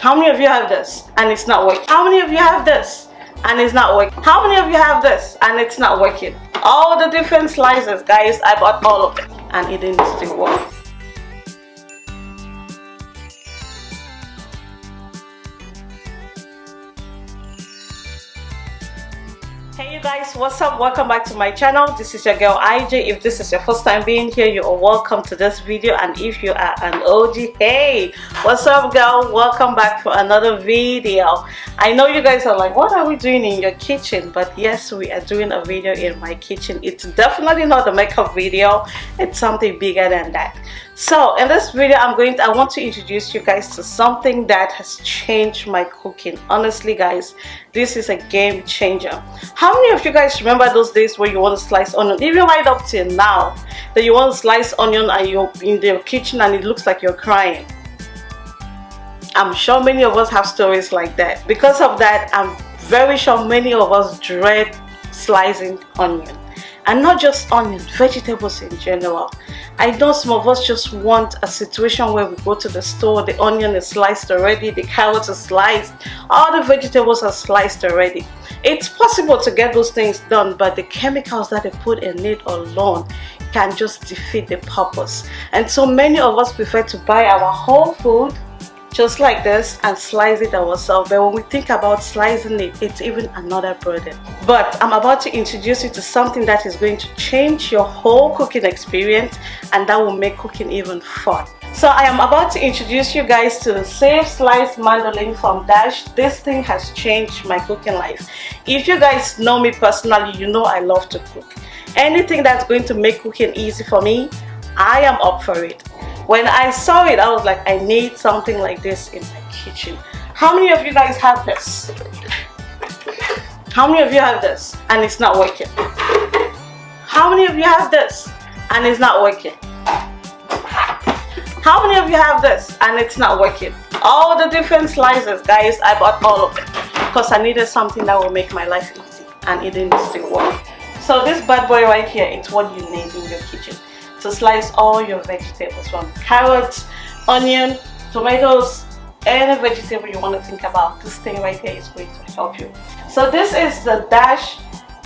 How many of you have this and it's not working? How many of you have this and it's not working? How many of you have this and it's not working? All the different slices, guys, I bought all of it and it didn't still work. Guys what's up? Welcome back to my channel. This is your girl ij if this is your first time being here you are welcome to this video. And if you are an og hey what's up girl? Welcome back for another video. I know you guys are like what are we doing in your kitchen? But yes we are doing a video in my kitchen. It's definitely not a makeup video. It's something bigger than that so in this video i'm going to i want to introduce you guys to something that has changed my cooking. Honestly guys this is a game changer. How many of you guys remember those days where you want to slice onion? Even right up till now that you want to slice onion and you're in the kitchen and it looks like you're crying. I'm sure many of us have stories like that. Because of that i'm very sure many of us dread slicing onion and not just onions, vegetables in general I know some of us just want a situation where we go to the store, the onion is sliced already, the carrots are sliced, all the vegetables are sliced already. It's possible to get those things done, but the chemicals that they put in it alone can just defeat the purpose. And so many of us prefer to buy our whole food just like this and slice it ourselves but when we think about slicing it it's even another burden. But i'm about to introduce you to something that is going to change your whole cooking experience and that will make cooking even fun. So i am about to introduce you guys to the safe slice mandolin from dash. This thing has changed my cooking life. If you guys know me personally you know i love to cook. Anything that's going to make cooking easy for me i am up for it when I saw it, I was like, I need something like this in my kitchen. How many of you guys have this? How many of you have this and it's not working? How many of you have this and it's not working? How many of you have this and it's not working? All the different slices, guys, I bought all of it because I needed something that will make my life easy and it didn't still work. So this bad boy right here, it's what you need in your kitchen to slice all your vegetables from carrots, onion, tomatoes, any vegetable you want to think about. This thing right here is going to help you. So this is the Dash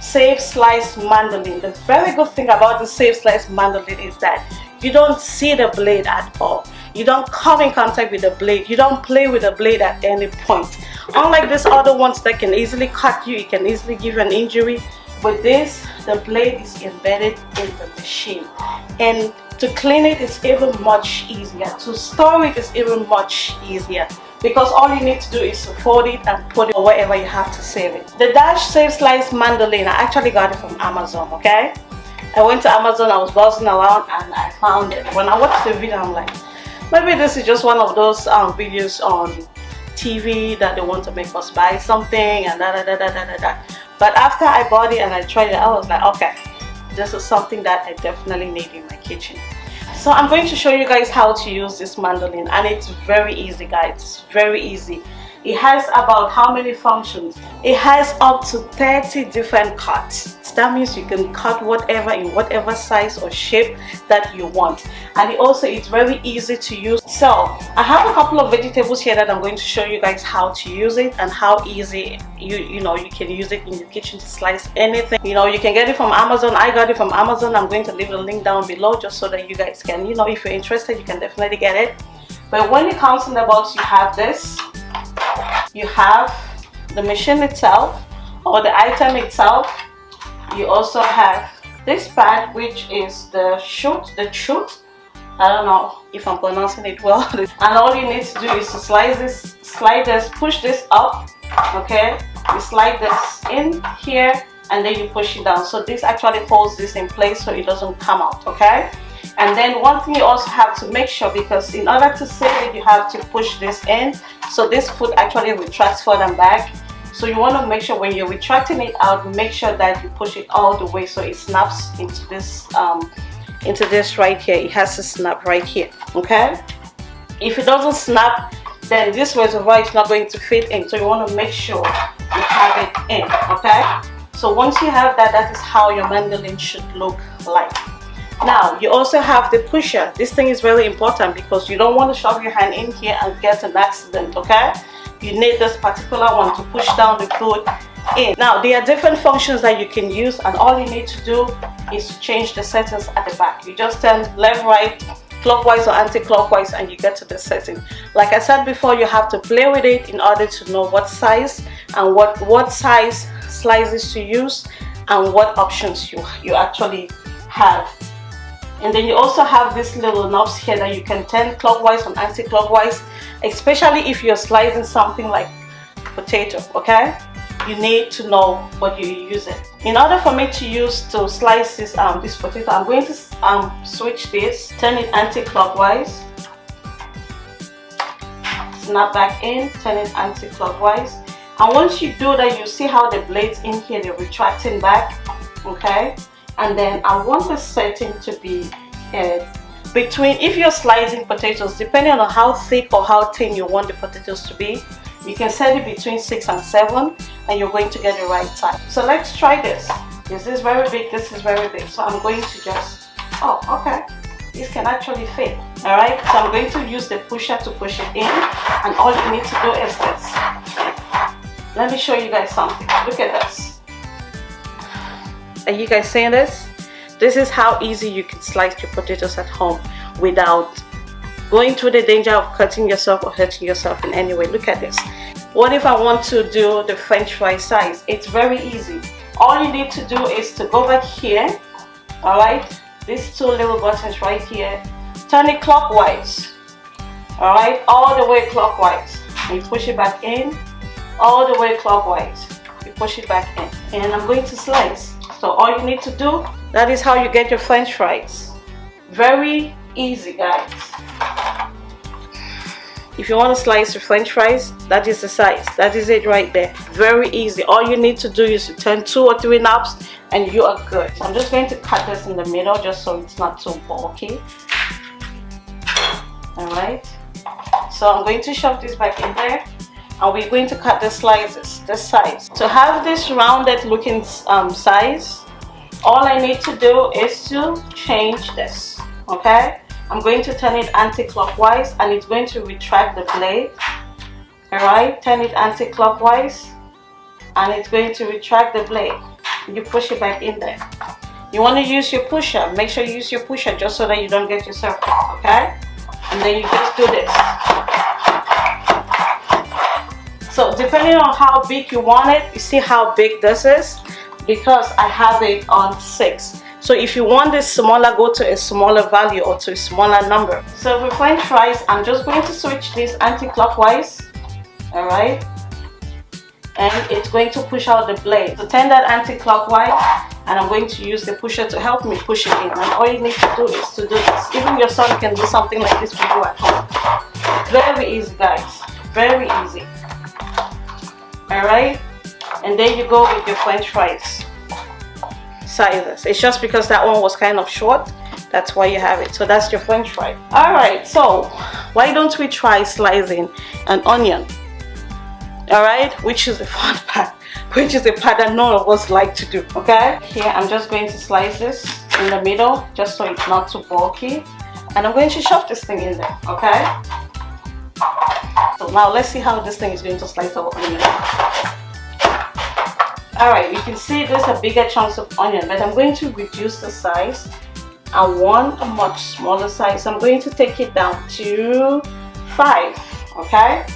Safe Slice Mandolin. The very good thing about the Safe Slice Mandolin is that you don't see the blade at all. You don't come in contact with the blade. You don't play with the blade at any point. Unlike these other ones that can easily cut you, it can easily give you an injury. With this, the blade is embedded in the machine. And to clean it is even much easier. To store it is even much easier because all you need to do is to fold it and put it wherever you have to save it. The Dash Safe Slice Mandolin, I actually got it from Amazon, okay? I went to Amazon, I was browsing around and I found it. When I watched the video, I'm like, maybe this is just one of those um, videos on TV that they want to make us buy something and da da da da da da da. But after I bought it and I tried it, I was like, okay, this is something that I definitely need in my kitchen. So I'm going to show you guys how to use this mandolin and it's very easy guys, it's very easy. It has about how many functions? It has up to 30 different cuts. That means you can cut whatever in whatever size or shape that you want. And it also is very easy to use. So i have a couple of vegetables here that i'm going to show you guys how to use it and how easy you you know you can use it in your kitchen to slice anything. You know you can get it from amazon. I got it from amazon. I'm going to leave the link down below just so that you guys can you know if you're interested you can definitely get it. But when it comes in the box you have this you have the machine itself or the item itself. You also have this part which is the chute the chute I don't know if I'm pronouncing it well. And all you need to do is to slide this slide this push this up okay? You slide this in here and then you push it down. So this actually holds this in place so it doesn't come out okay and then one thing you also have to make sure because in order to save it you have to push this in. So this foot actually retracts forward and back. So you want to make sure when you're retracting it out make sure that you push it all the way so it snaps into this um, into this right here. It has to snap right here okay? If it doesn't snap then this reservoir is not going to fit in. So you want to make sure you have it in okay? So once you have that that is how your mandolin should look like now you also have the pusher. This thing is very important because you don't want to shove your hand in here and get an accident okay? You need this particular one to push down the food in. Now there are different functions that you can use and all you need to do is to change the settings at the back. You just turn left right clockwise or anti-clockwise and you get to the setting. Like i said before you have to play with it in order to know what size and what what size slices to use and what options you you actually have and then you also have these little knobs here that you can turn clockwise and anti-clockwise especially if you're slicing something like potato okay? You need to know what you're using. In order for me to use to slice this um this potato i'm going to um switch this turn it anti-clockwise. Snap back in turn it anti-clockwise. And once you do that you see how the blades in here they're retracting back okay and then I want the setting to be uh, between if you're slicing potatoes depending on how thick or how thin you want the potatoes to be you can set it between 6 and 7 and you're going to get the right time so let's try this. This is very big this is very big. So I'm going to just oh okay. This can actually fit. All right? So I'm going to use the pusher to push it in and all you need to do is this. Let me show you guys something. Look at this are you guys seeing this? This is how easy you can slice your potatoes at home without going through the danger of cutting yourself or hurting yourself in any way. Look at this. What if I want to do the french fry size? It's very easy. All you need to do is to go back here all right? These two little buttons right here. Turn it clockwise all right? All the way clockwise. You push it back in all the way clockwise. You push it back in. And I'm going to slice so all you need to do that is how you get your french fries. Very easy guys. If you want to slice your french fries that is the size. That is it right there. Very easy. All you need to do is to turn two or three knobs and you are good. I'm just going to cut this in the middle just so it's not too bulky. All right. So I'm going to shove this back in there and we're going to cut the slices this size? To have this rounded looking um, size all I need to do is to change this okay? I'm going to turn it anti-clockwise and it's going to retract the blade. Alright turn it anti-clockwise and it's going to retract the blade. You push it back in there. You want to use your pusher make sure you use your pusher just so that you don't get yourself okay? And then you just do this so depending on how big you want it you see how big this is? Because I have it on 6 so if you want this smaller go to a smaller value or to a smaller number. So for french fries I'm just going to switch this anti-clockwise alright? And it's going to push out the blade. So turn that anti-clockwise and I'm going to use the pusher to help me push it in. And all you need to do is to do this. Even your son can do something like this for you at home. Very easy guys. Very easy all right? And there you go with your french fries. Sizes. It's just because that one was kind of short that's why you have it. So that's your french fry. All right so why don't we try slicing an onion? All right? Which is the fun part which is the part that none of us like to do okay? Here i'm just going to slice this in the middle just so it's not too bulky. And i'm going to shove this thing in there okay now let's see how this thing is going to slice our onion. Alright, you can see there's a bigger chunks of onion, but I'm going to reduce the size. I want a much smaller size. I'm going to take it down to 5, okay?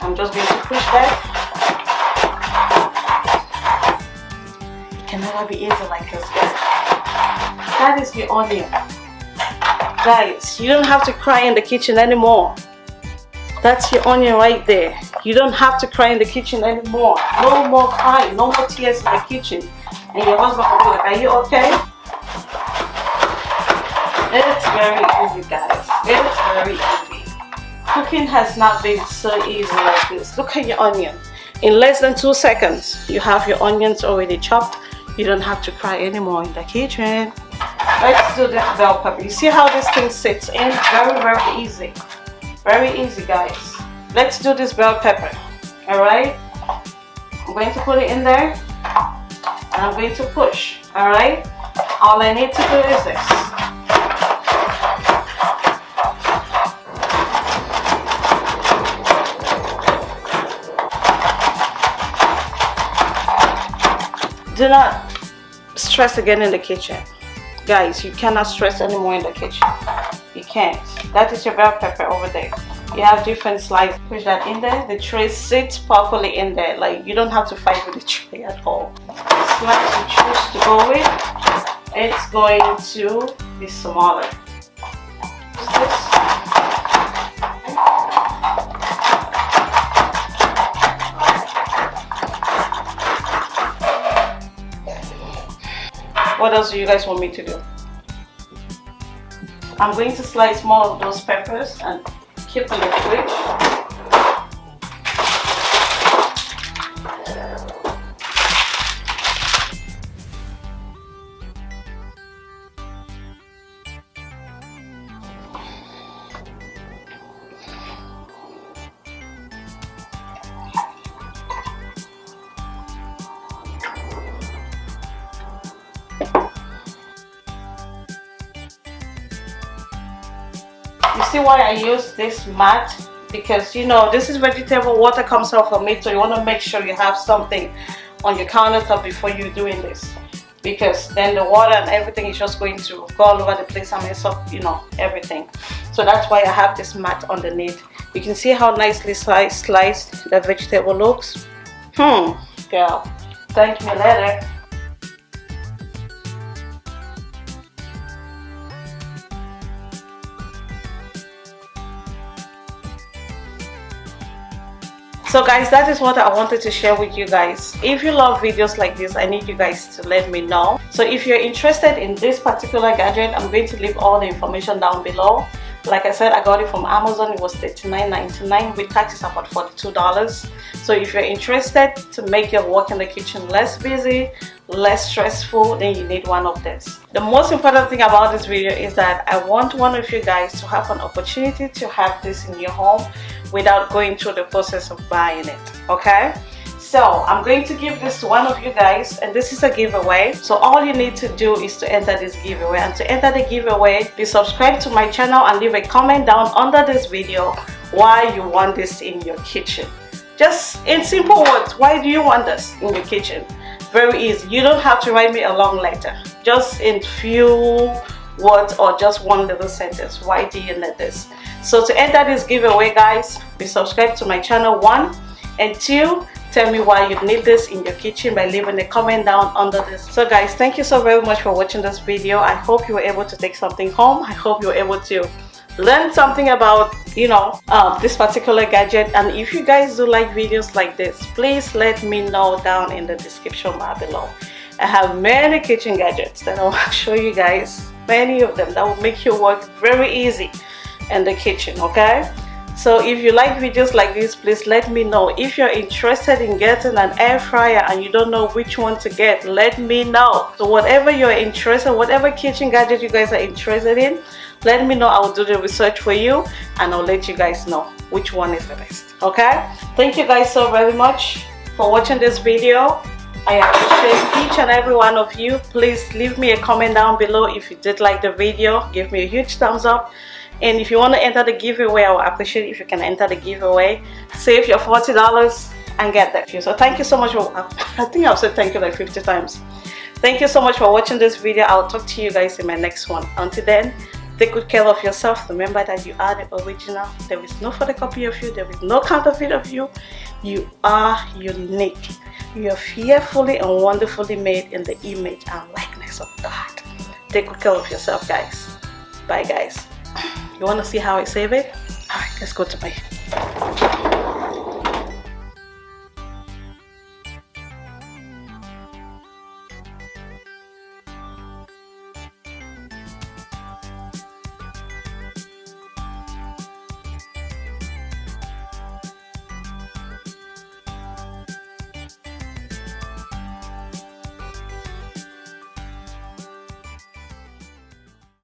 I'm just going to push that. It can never be easy like this, guys. That is the onion. Guys, you don't have to cry in the kitchen anymore. That's your onion right there. You don't have to cry in the kitchen anymore. No more crying, no more tears in the kitchen. And your husband will be like, are you okay? It's very easy guys. It's very easy. Cooking has not been so easy like this. Look at your onion. In less than two seconds, you have your onions already chopped. You don't have to cry anymore in the kitchen. Let's do this bell pepper. You see how this thing sits in? Very, very easy very easy guys. Let's do this bell pepper. All right? I'm going to put it in there. And I'm going to push. All right? All I need to do is this. Do not stress again in the kitchen. Guys you cannot stress anymore in the kitchen you can't that is your bell pepper over there. You have different slices. Push that in there. The tray sits properly in there. Like you don't have to fight with the tray at all. Slice you choose to go with it's going to be smaller. What else do you guys want me to do I'm going to slice more of those peppers and keep in the fridge see why I use this mat because you know this is vegetable water comes out from it so you want to make sure you have something on your countertop before you're doing this because then the water and everything is just going to go all over the place and mess up you know everything. So that's why I have this mat underneath. You can see how nicely sliced, sliced the vegetable looks. Hmm girl. Thank me later so guys that is what i wanted to share with you guys. If you love videos like this i need you guys to let me know. So if you're interested in this particular gadget i'm going to leave all the information down below. Like i said i got it from amazon. It was $39.99 with taxes about 42 dollars. So if you're interested to make your work in the kitchen less busy less stressful then you need one of this. The most important thing about this video is that i want one of you guys to have an opportunity to have this in your home without going through the process of buying it okay? So i'm going to give this to one of you guys and this is a giveaway. So all you need to do is to enter this giveaway. And to enter the giveaway be subscribed to my channel and leave a comment down under this video why you want this in your kitchen. Just in simple words why do you want this in your kitchen? Very easy. You don't have to write me a long letter. Just in few words or just one little sentence. Why do you need this so to enter this giveaway guys be subscribed to my channel one. And two tell me why you need this in your kitchen by leaving a comment down under this. So guys thank you so very much for watching this video. I hope you were able to take something home. I hope you were able to learn something about you know uh, this particular gadget. And if you guys do like videos like this please let me know down in the description bar below. I have many kitchen gadgets that i'll show you guys many of them that will make your work very easy in the kitchen okay? So if you like videos like this please let me know. If you're interested in getting an air fryer and you don't know which one to get let me know. So whatever you're interested whatever kitchen gadget you guys are interested in let me know. I'll do the research for you and i'll let you guys know which one is the best okay? Thank you guys so very much for watching this video. I appreciate each and every one of you. Please leave me a comment down below if you did like the video. Give me a huge thumbs up and if you want to enter the giveaway i would appreciate if you can enter the giveaway. Save your 40 dollars and get that so thank you so much for i think i've said thank you like 50 times. Thank you so much for watching this video. I'll talk to you guys in my next one. Until then take good care of yourself. Remember that you are the original. There is no photocopy of you. There is no counterfeit of you. You are unique. You are fearfully and wonderfully made in the image and likeness of god. Take good care of yourself guys. Bye guys you want to see how I save it? Alright, let's go to my